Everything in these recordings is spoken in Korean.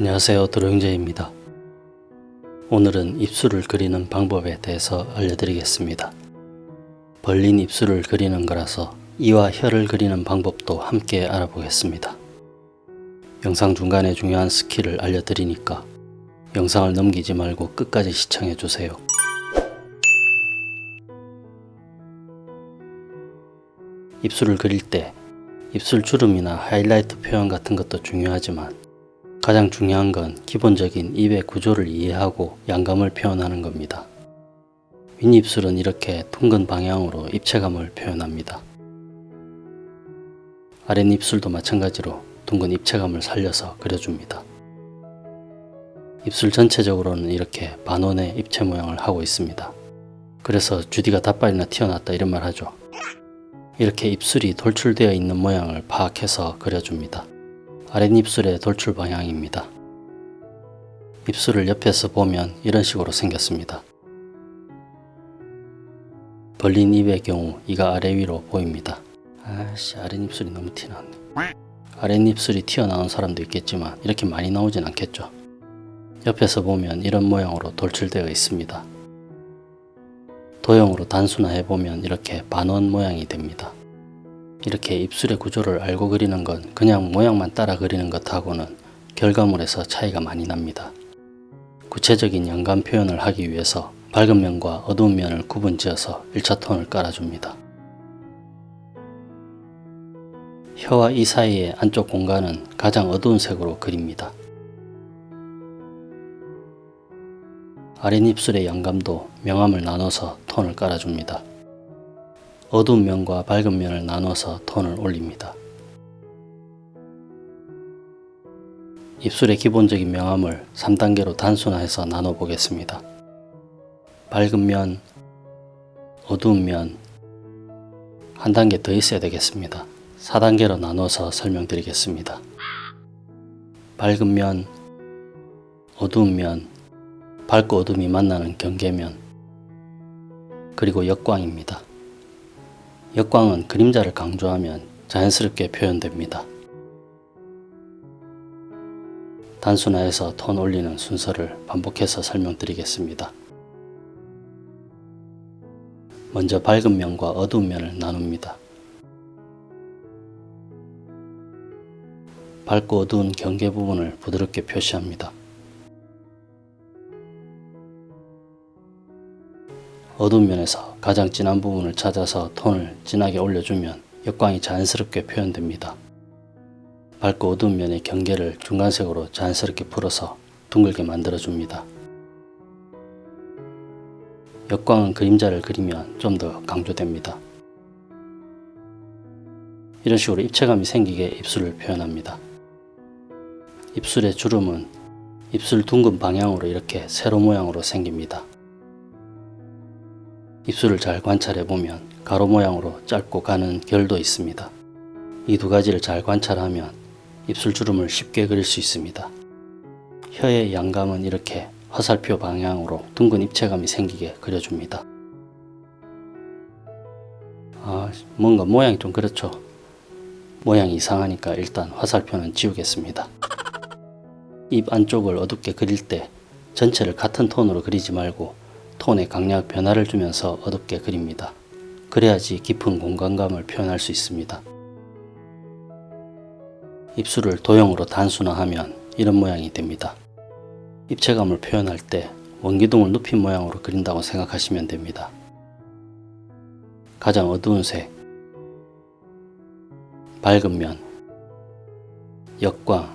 안녕하세요 드로잉제입니다. 오늘은 입술을 그리는 방법에 대해서 알려드리겠습니다. 벌린 입술을 그리는 거라서 이와 혀를 그리는 방법도 함께 알아보겠습니다. 영상 중간에 중요한 스킬을 알려드리니까 영상을 넘기지 말고 끝까지 시청해주세요. 입술을 그릴 때 입술 주름이나 하이라이트 표현 같은 것도 중요하지만 가장 중요한 건 기본적인 입의 구조를 이해하고 양감을 표현하는 겁니다. 윗입술은 이렇게 둥근 방향으로 입체감을 표현합니다. 아랫입술도 마찬가지로 둥근 입체감을 살려서 그려줍니다. 입술 전체적으로는 이렇게 반원의 입체 모양을 하고 있습니다. 그래서 주디가 닷발이나 튀어났다 이런 말 하죠. 이렇게 입술이 돌출되어 있는 모양을 파악해서 그려줍니다. 아랫입술의 돌출 방향입니다. 입술을 옆에서 보면 이런 식으로 생겼습니다. 벌린 입의 경우 이가 아래 위로 보입니다. 아씨 아랫입술이 너무 티나네. 아랫입술이 튀어나온 사람도 있겠지만 이렇게 많이 나오진 않겠죠. 옆에서 보면 이런 모양으로 돌출되어 있습니다. 도형으로 단순화해 보면 이렇게 반원 모양이 됩니다. 이렇게 입술의 구조를 알고 그리는 건 그냥 모양만 따라 그리는 것하고는 결과물에서 차이가 많이 납니다. 구체적인 양감 표현을 하기 위해서 밝은 면과 어두운 면을 구분지어서 1차 톤을 깔아줍니다. 혀와 이 사이의 안쪽 공간은 가장 어두운 색으로 그립니다. 아랫입술의 양감도 명암을 나눠서 톤을 깔아줍니다. 어두운 면과 밝은 면을 나눠서 톤을 올립니다. 입술의 기본적인 명암을 3단계로 단순화해서 나눠 보겠습니다. 밝은 면, 어두운 면, 한 단계 더 있어야 되겠습니다. 4단계로 나눠서 설명드리겠습니다. 밝은 면, 어두운 면, 밝고 어둠이 만나는 경계면, 그리고 역광입니다. 역광은 그림자를 강조하면 자연스럽게 표현됩니다. 단순화해서 톤 올리는 순서를 반복해서 설명드리겠습니다. 먼저 밝은 면과 어두운 면을 나눕니다. 밝고 어두운 경계 부분을 부드럽게 표시합니다. 어두운 면에서 가장 진한 부분을 찾아서 톤을 진하게 올려주면 역광이 자연스럽게 표현됩니다. 밝고 어두운 면의 경계를 중간색으로 자연스럽게 풀어서 둥글게 만들어줍니다. 역광은 그림자를 그리면 좀 더 강조됩니다. 이런 식으로 입체감이 생기게 입술을 표현합니다. 입술의 주름은 입술 둥근 방향으로 이렇게 세로 모양으로 생깁니다. 입술을 잘 관찰해 보면 가로 모양으로 짧고 가는 결도 있습니다. 이 두 가지를 잘 관찰하면 입술 주름을 쉽게 그릴 수 있습니다. 혀의 양감은 이렇게 화살표 방향으로 둥근 입체감이 생기게 그려줍니다. 아, 뭔가 모양이 좀 그렇죠. 모양이 이상하니까 일단 화살표는 지우겠습니다. 입 안쪽을 어둡게 그릴 때 전체를 같은 톤으로 그리지 말고 톤에 강약 변화를 주면서 어둡게 그립니다. 그래야지 깊은 공간감을 표현할 수 있습니다. 입술을 도형으로 단순화하면 이런 모양이 됩니다. 입체감을 표현할 때 원기둥을 눕힌 모양으로 그린다고 생각하시면 됩니다. 가장 어두운 색, 밝은 면, 역광,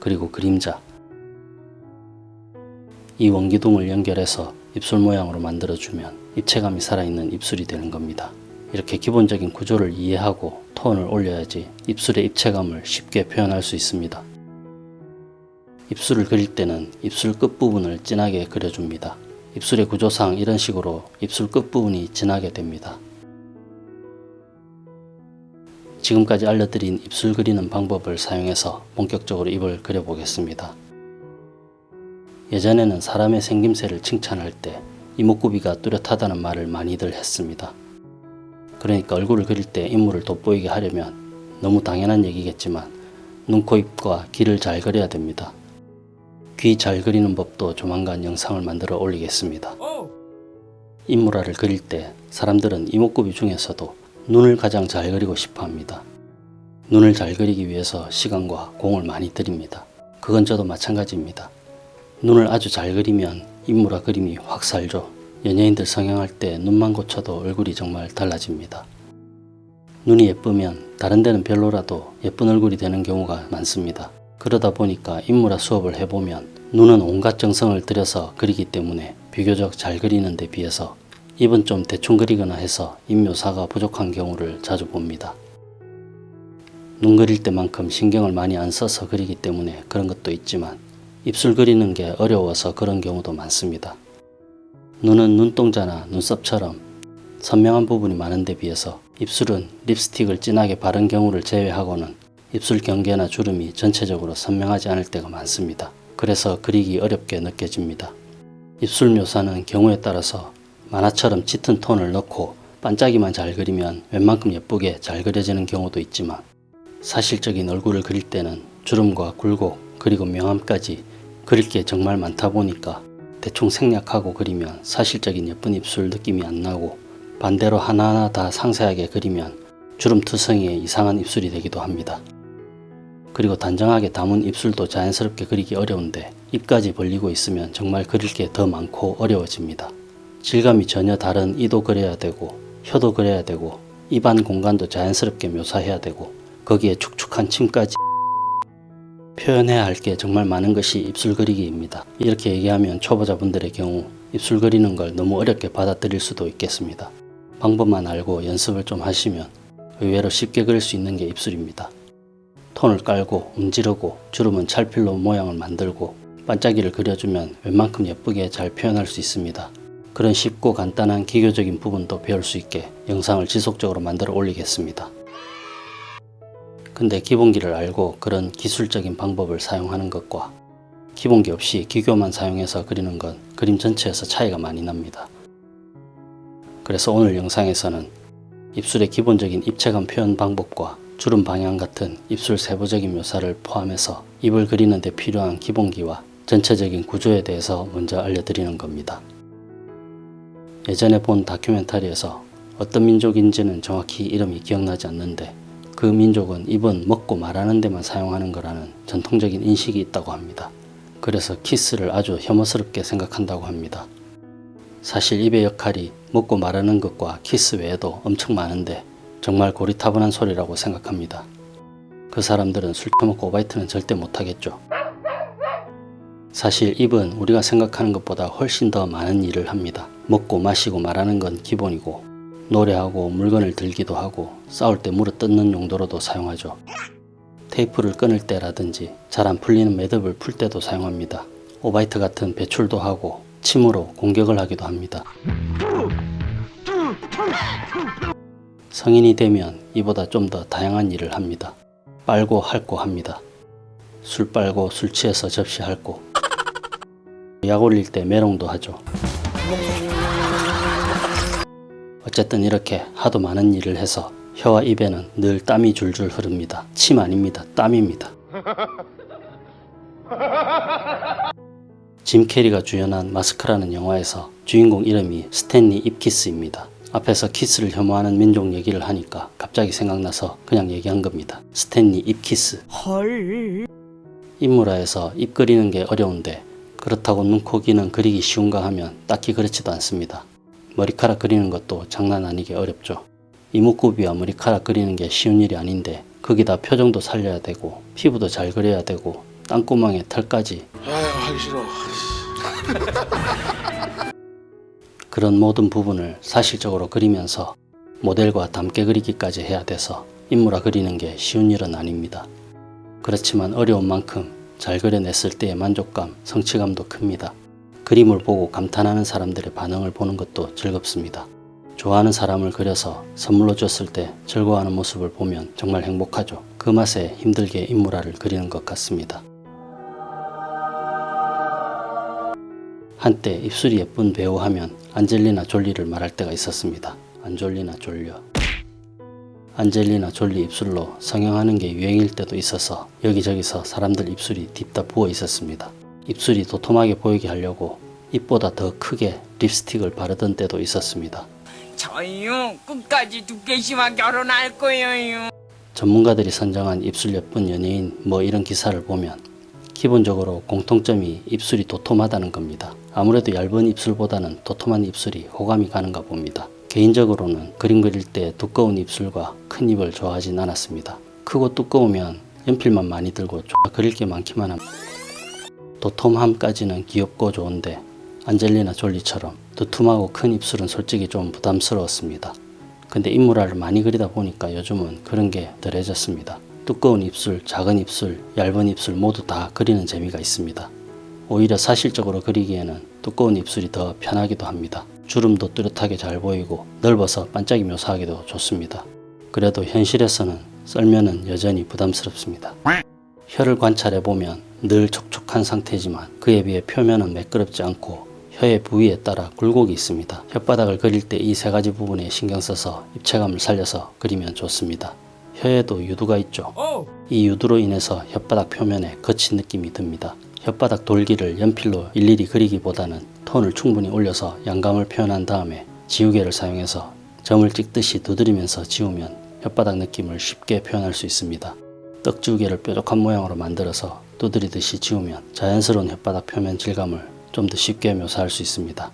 그리고 그림자 이 원기둥을 연결해서 입술 모양으로 만들어주면 입체감이 살아있는 입술이 되는 겁니다. 이렇게 기본적인 구조를 이해하고 톤을 올려야지 입술의 입체감을 쉽게 표현할 수 있습니다. 입술을 그릴 때는 입술 끝부분을 진하게 그려줍니다. 입술의 구조상 이런 식으로 입술 끝부분이 진하게 됩니다. 지금까지 알려드린 입술 그리는 방법을 사용해서 본격적으로 입을 그려보겠습니다. 예전에는 사람의 생김새를 칭찬할 때 이목구비가 뚜렷하다는 말을 많이들 했습니다. 그러니까 얼굴을 그릴 때 인물을 돋보이게 하려면 너무 당연한 얘기겠지만 눈, 코, 입과 귀를 잘 그려야 됩니다. 귀 잘 그리는 법도 조만간 영상을 만들어 올리겠습니다. 인물화를 그릴 때 사람들은 이목구비 중에서도 눈을 가장 잘 그리고 싶어 합니다. 눈을 잘 그리기 위해서 시간과 공을 많이 들입니다. 그건 저도 마찬가지입니다. 눈을 아주 잘 그리면 인물화 그림이 확 살죠. 연예인들 성형할 때 눈만 고쳐도 얼굴이 정말 달라집니다. 눈이 예쁘면 다른 데는 별로라도 예쁜 얼굴이 되는 경우가 많습니다. 그러다 보니까 인물화 수업을 해보면 눈은 온갖 정성을 들여서 그리기 때문에 비교적 잘 그리는 데 비해서 입은 좀 대충 그리거나 해서 입묘사가 부족한 경우를 자주 봅니다. 눈 그릴 때만큼 신경을 많이 안 써서 그리기 때문에 그런 것도 있지만 입술 그리는 게 어려워서 그런 경우도 많습니다. 눈은 눈동자나 눈썹처럼 선명한 부분이 많은 데 비해서 입술은 립스틱을 진하게 바른 경우를 제외하고는 입술 경계나 주름이 전체적으로 선명하지 않을 때가 많습니다. 그래서 그리기 어렵게 느껴집니다. 입술 묘사는 경우에 따라서 만화처럼 짙은 톤을 넣고 반짝이만 잘 그리면 웬만큼 예쁘게 잘 그려지는 경우도 있지만 사실적인 얼굴을 그릴 때는 주름과 굴곡 그리고 명암까지 그릴 게 정말 많다 보니까 대충 생략하고 그리면 사실적인 예쁜 입술 느낌이 안 나고 반대로 하나하나 다 상세하게 그리면 주름 투성이의 이상한 입술이 되기도 합니다. 그리고 단정하게 담은 입술도 자연스럽게 그리기 어려운데 입까지 벌리고 있으면 정말 그릴 게 더 많고 어려워집니다. 질감이 전혀 다른 이도 그려야 되고 혀도 그려야 되고 입안 공간도 자연스럽게 묘사해야 되고 거기에 축축한 침까지 표현해야 할 게 정말 많은 것이 입술 그리기입니다. 이렇게 얘기하면 초보자분들의 경우 입술 그리는 걸 너무 어렵게 받아들일 수도 있겠습니다. 방법만 알고 연습을 좀 하시면 의외로 쉽게 그릴 수 있는 게 입술입니다. 톤을 깔고 움지르고 주름은 찰필로 모양을 만들고 반짝이를 그려주면 웬만큼 예쁘게 잘 표현할 수 있습니다. 그런 쉽고 간단한 기교적인 부분도 배울 수 있게 영상을 지속적으로 만들어 올리겠습니다. 근데 기본기를 알고 그런 기술적인 방법을 사용하는 것과 기본기 없이 기교만 사용해서 그리는 건 그림 전체에서 차이가 많이 납니다. 그래서 오늘 영상에서는 입술의 기본적인 입체감 표현 방법과 주름 방향 같은 입술 세부적인 묘사를 포함해서 입을 그리는 데 필요한 기본기와 전체적인 구조에 대해서 먼저 알려드리는 겁니다. 예전에 본 다큐멘터리에서 어떤 민족인지는 정확히 이름이 기억나지 않는데 그 민족은 입은 먹고 말하는 데만 사용하는 거라는 전통적인 인식이 있다고 합니다. 그래서 키스를 아주 혐오스럽게 생각한다고 합니다. 사실 입의 역할이 먹고 말하는 것과 키스 외에도 엄청 많은데 정말 고리타분한 소리라고 생각합니다. 그 사람들은 술 처먹고 오바이트는 절대 못하겠죠. 사실 입은 우리가 생각하는 것보다 훨씬 더 많은 일을 합니다. 먹고 마시고 말하는 건 기본이고 노래하고 물건을 들기도 하고 싸울 때 물어 뜯는 용도로도 사용하죠. 테이프를 끊을 때라든지 잘 안 풀리는 매듭을 풀 때도 사용합니다. 오바이트 같은 배출도 하고 침으로 공격을 하기도 합니다. 성인이 되면 이보다 좀 더 다양한 일을 합니다. 빨고 핥고 합니다. 술 빨고 술 취해서 접시 핥고 약 올릴 때 메롱도 하죠. 어쨌든 이렇게 하도 많은 일을 해서 혀와 입에는 늘 땀이 줄줄 흐릅니다. 침 아닙니다. 땀입니다. 짐 캐리가 주연한 마스크라는 영화에서 주인공 이름이 스탠리 입키스입니다. 앞에서 키스를 혐오하는 민족 얘기를 하니까 갑자기 생각나서 그냥 얘기한 겁니다. 스탠리 입키스. 헐. 인물화에서 입 그리는 게 어려운데 그렇다고 눈, 코, 귀는 그리기 쉬운가 하면 딱히 그렇지도 않습니다. 머리카락 그리는 것도 장난 아니게 어렵죠. 이목구비와 머리카락 그리는 게 쉬운 일이 아닌데 거기다 표정도 살려야 되고 피부도 잘 그려야 되고 땀구멍에 털까지 아유 하기 싫어. 그런 모든 부분을 사실적으로 그리면서 모델과 닮게 그리기까지 해야 돼서 인물화 그리는 게 쉬운 일은 아닙니다. 그렇지만 어려운 만큼 잘 그려냈을 때의 만족감, 성취감도 큽니다. 그림을 보고 감탄하는 사람들의 반응을 보는 것도 즐겁습니다. 좋아하는 사람을 그려서 선물로 줬을 때 즐거워하는 모습을 보면 정말 행복하죠. 그 맛에 힘들게 인물화를 그리는 것 같습니다. 한때 입술이 예쁜 배우 하면 안젤리나 졸리를 말할 때가 있었습니다. 안졸리나 졸려. 안젤리나 졸리 입술로 성형하는 게 유행일 때도 있어서 여기저기서 사람들 입술이 딥다 부어 있었습니다. 입술이 도톰하게 보이게 하려고 입보다 더 크게 립스틱을 바르던 때도 있었습니다. 저요 끝까지 두께씨와 결혼할 거예요. 전문가들이 선정한 입술 예쁜 연예인 뭐 이런 기사를 보면 기본적으로 공통점이 입술이 도톰하다는 겁니다. 아무래도 얇은 입술보다는 도톰한 입술이 호감이 가는가 봅니다. 개인적으로는 그림 그릴 때 두꺼운 입술과 큰 입을 좋아하진 않았습니다. 크고 두꺼우면 연필만 많이 들고 좀 그릴 게 많기만 합니다. 도톰함까지는 귀엽고 좋은데 안젤리나 졸리처럼 두툼하고 큰 입술은 솔직히 좀 부담스러웠습니다. 근데 인물화를 많이 그리다 보니까 요즘은 그런 게 덜해졌습니다. 두꺼운 입술, 작은 입술, 얇은 입술 모두 다 그리는 재미가 있습니다. 오히려 사실적으로 그리기에는 두꺼운 입술이 더 편하기도 합니다. 주름도 뚜렷하게 잘 보이고 넓어서 반짝이 묘사하기도 좋습니다. 그래도 현실에서는 썰면은 여전히 부담스럽습니다. 혀를 관찰해 보면 늘 촉촉한 상태지만 그에 비해 표면은 매끄럽지 않고 혀의 부위에 따라 굴곡이 있습니다. 혓바닥을 그릴 때 이 세 가지 부분에 신경 써서 입체감을 살려서 그리면 좋습니다. 혀에도 유두가 있죠. 이 유두로 인해서 혓바닥 표면에 거친 느낌이 듭니다. 혓바닥 돌기를 연필로 일일이 그리기보다는 톤을 충분히 올려서 양감을 표현한 다음에 지우개를 사용해서 점을 찍듯이 두드리면서 지우면 혓바닥 느낌을 쉽게 표현할 수 있습니다. 떡지우개를 뾰족한 모양으로 만들어서 두드리듯이 지우면 자연스러운 혓바닥 표면 질감을 좀 더 쉽게 묘사할 수 있습니다.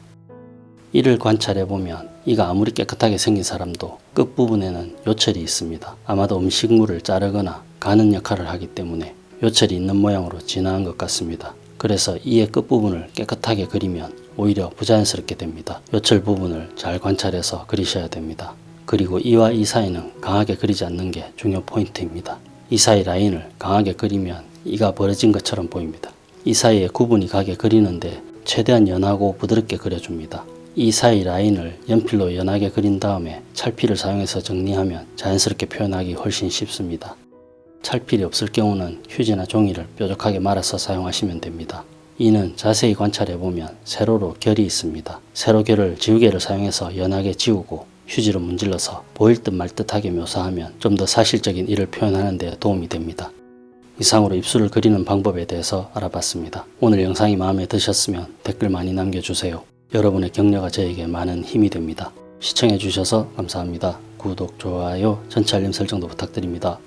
이를 관찰해 보면 이가 아무리 깨끗하게 생긴 사람도 끝부분에는 요철이 있습니다. 아마도 음식물을 자르거나 가는 역할을 하기 때문에 요철이 있는 모양으로 진화한 것 같습니다. 그래서 이의 끝부분을 깨끗하게 그리면 오히려 부자연스럽게 됩니다. 요철 부분을 잘 관찰해서 그리셔야 됩니다. 그리고 이와 이 사이는 강하게 그리지 않는 게 중요 포인트입니다. 이 사이 라인을 강하게 그리면 이가 벌어진 것처럼 보입니다. 이 사이에 구분이 가게 그리는데 최대한 연하고 부드럽게 그려줍니다. 이 사이 라인을 연필로 연하게 그린 다음에 찰필을 사용해서 정리하면 자연스럽게 표현하기 훨씬 쉽습니다. 찰필이 없을 경우는 휴지나 종이를 뾰족하게 말아서 사용하시면 됩니다. 이는 자세히 관찰해 보면 세로로 결이 있습니다. 세로 결을 지우개를 사용해서 연하게 지우고 휴지로 문질러서 보일 듯 말 듯하게 묘사하면 좀 더 사실적인 이를 표현하는 데 도움이 됩니다. 이상으로 입술을 그리는 방법에 대해서 알아봤습니다. 오늘 영상이 마음에 드셨으면 댓글 많이 남겨주세요. 여러분의 격려가 저에게 많은 힘이 됩니다. 시청해 주셔서 감사합니다. 구독, 좋아요, 전체 알림 설정도 부탁드립니다.